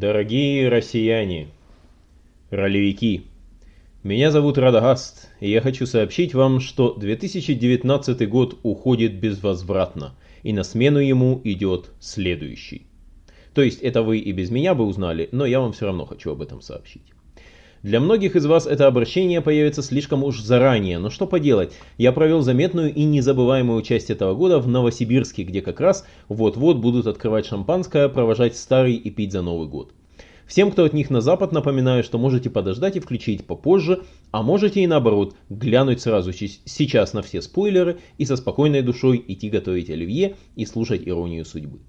Дорогие россияне, ролевики, меня зовут Радагаст, и я хочу сообщить вам, что 2019 год уходит безвозвратно, и на смену ему идет следующий. То есть это вы и без меня бы узнали, но я вам все равно хочу об этом сообщить. Для многих из вас это обращение появится слишком уж заранее, но что поделать, я провел заметную и незабываемую часть этого года в Новосибирске, где как раз вот-вот будут открывать шампанское, провожать старый и пить за Новый год. Всем, кто от них на запад, напоминаю, что можете подождать и включить попозже, а можете и наоборот, глянуть сразу сейчас на все спойлеры и со спокойной душой идти готовить оливье и слушать иронию судьбы.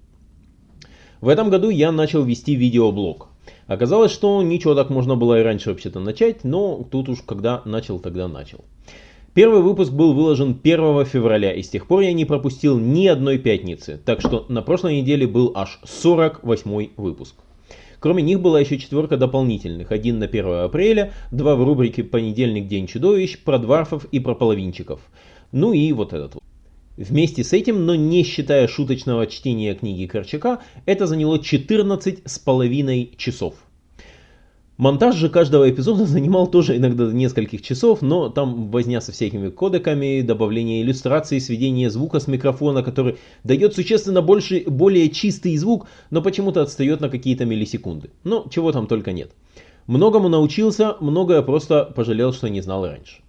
В этом году я начал вести видеоблог. Оказалось, что ничего так можно было и раньше вообще-то начать, но тут уж когда начал, тогда начал. Первый выпуск был выложен 1 февраля, и с тех пор я не пропустил ни одной пятницы, так что на прошлой неделе был аж 48 выпуск. Кроме них была еще четверка дополнительных, один на 1 апреля, два в рубрике «Понедельник. День чудовищ», про дварфов и про половинчиков. Ну и вот этот вот. Вместе с этим, но не считая шуточного чтения книги Корчака, это заняло 14 с половиной часов. Монтаж же каждого эпизода занимал тоже иногда нескольких часов, но там возня со всякими кодеками, добавление иллюстраций, сведение звука с микрофона, который дает существенно больше, более чистый звук, но почему-то отстает на какие-то миллисекунды. Но чего там только нет. Многому научился, многое просто пожалел, что не знал раньше.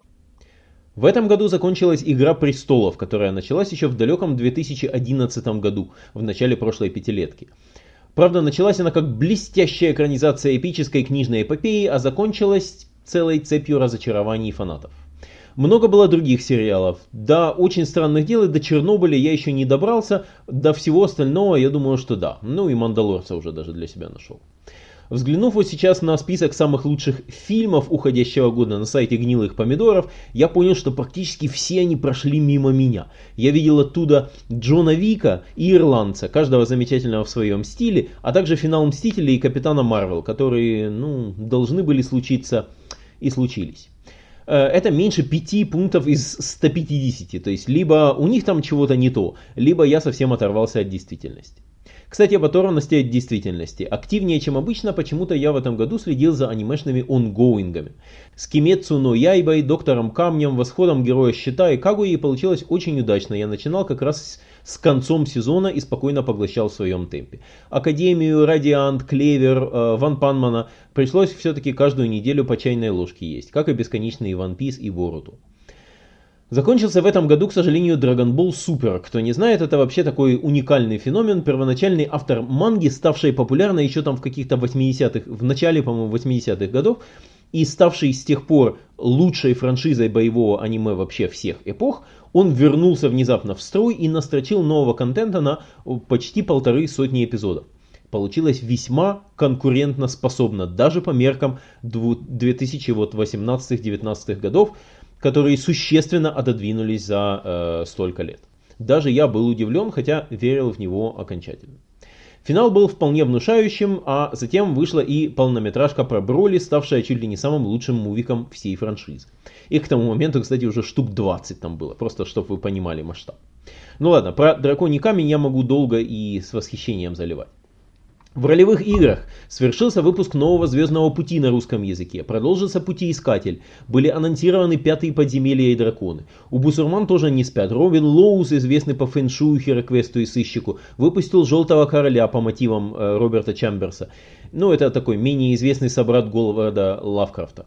В этом году закончилась «Игра престолов», которая началась еще в далеком 2011 году, в начале прошлой пятилетки. Правда, началась она как блестящая экранизация эпической книжной эпопеи, а закончилась целой цепью разочарований фанатов. Много было других сериалов. До «Очень странных дел» и до «Чернобыля» я еще не добрался, до всего остального я думаю, что да. Ну и «Мандалорца» уже даже для себя нашел. Взглянув вот сейчас на список самых лучших фильмов уходящего года на сайте Гнилых Помидоров, я понял, что практически все они прошли мимо меня. Я видел оттуда Джона Вика и Ирландца, каждого замечательного в своем стиле, а также финал Мстителей и Капитана Марвел, которые, ну, должны были случиться и случились э, это меньше 5 пунктов из 150. То есть, либо у них там чего-то не то, либо я совсем оторвался от действительности. Кстати, об оторванности от действительности. Активнее, чем обычно, почему-то я в этом году следил за анимешными онгоингами. С Кимецу но Яйбой, Доктором Камнем, Восходом Героя Щита и Кагуи получилось очень удачно. Я начинал как раз с концом сезона и спокойно поглощал в своем темпе. Академию, Радиант, Клевер, э, Ван Панмана пришлось все-таки каждую неделю по чайной ложке есть, как и бесконечные One Piece и Боруту. Закончился в этом году, к сожалению, Dragon Ball Super. Кто не знает, это вообще такой уникальный феномен. Первоначальный автор манги, ставший популярной еще там в каких-то 80-х, в начале, по-моему, 80-х годов, и ставший с тех пор лучшей франшизой боевого аниме вообще всех эпох, он вернулся внезапно в строй и настрочил нового контента на почти полторы сотни эпизодов. Получилось весьма конкурентно способно, даже по меркам 2018-19 годов, которые существенно отодвинулись за э, столько лет. Даже я был удивлен, хотя верил в него окончательно. Финал был вполне внушающим, а затем вышла и полнометражка про Броли, ставшая чуть ли не самым лучшим мувиком всей франшизы. И к тому моменту, кстати, уже штук 20 там было, просто чтобы вы понимали масштаб. Ну ладно, про Драконий камень я могу долго и с восхищением заливать. В ролевых играх свершился выпуск нового Звездного Пути на русском языке, продолжился Путеискатель, были анонсированы Пятые подземелья и драконы. У Бусурман тоже не спят. Робин Лоус, известный по фэншую, хероквесту и сыщику, выпустил Желтого Короля по мотивам э, Роберта Чамберса. Ну, это такой менее известный собрат Говарда Лавкрафта.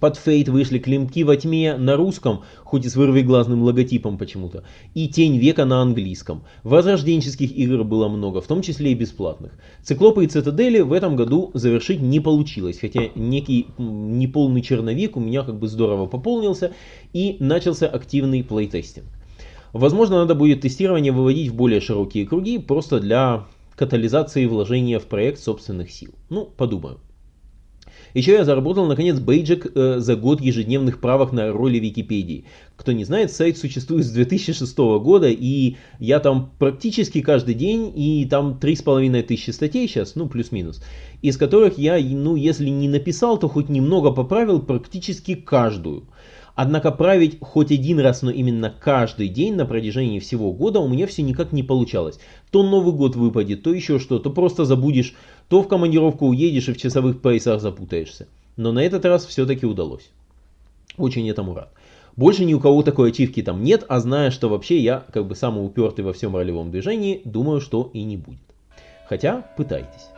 Под Фейт вышли Климки во тьме на русском, хоть и с вырвиглазным логотипом почему-то, и Тень века на английском. Возрожденческих игр было много, в том числе и бесплатных. Циклопы и Цитадели в этом году завершить не получилось, хотя некий неполный черновик у меня как бы здорово пополнился и начался активный плейтестинг. Возможно, надо будет тестирование выводить в более широкие круги, просто для катализации вложения в проект собственных сил. Ну, подумаю. Еще я заработал, наконец, бейджик э, за год ежедневных правок на роли Википедии. Кто не знает, сайт существует с 2006 года, и я там практически каждый день, и там 3,5 тысячи статей сейчас, ну, плюс-минус, из которых я, ну, если не написал, то хоть немного поправил практически каждую. Однако править хоть один раз, но именно каждый день на протяжении всего года у меня все никак не получалось. То Новый год выпадет, то еще что, то просто забудешь, то в командировку уедешь и в часовых поясах запутаешься. Но на этот раз все-таки удалось. Очень этому рад. Больше ни у кого такой ачивки там нет, а зная, что вообще я как бы самый упертый во всем ролевом движении, думаю, что и не будет. Хотя, пытайтесь.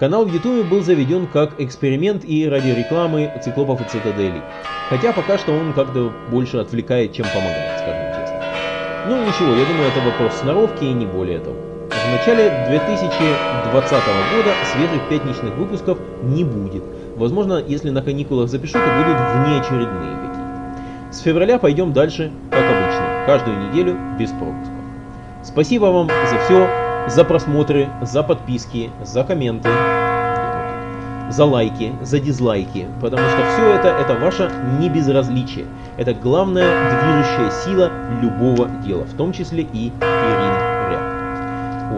Канал в YouTube был заведен как эксперимент и ради рекламы циклопов и цитаделей. Хотя пока что он как-то больше отвлекает, чем помогает, скажем честно. Ну ничего, я думаю, это вопрос сноровки и не более того. В начале 2020 года свежих пятничных выпусков не будет. Возможно, если на каникулах запишу, то будут внеочередные какие-то. С февраля пойдем дальше, как обычно, каждую неделю без пропусков. Спасибо вам за все, за просмотры, за подписки, за комменты, за лайки, за дизлайки, потому что все это, это ваше небезразличие. Это главная движущая сила любого дела, в том числе и Ирин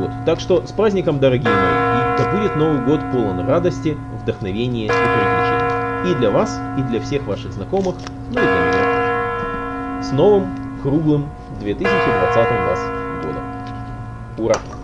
Вот. Так что с праздником, дорогие мои, и да будет Новый год полон радости, вдохновения и приключений. И для вас, и для всех ваших знакомых, ну и для меня тоже. С новым, круглым 2020 вас годом. Ура!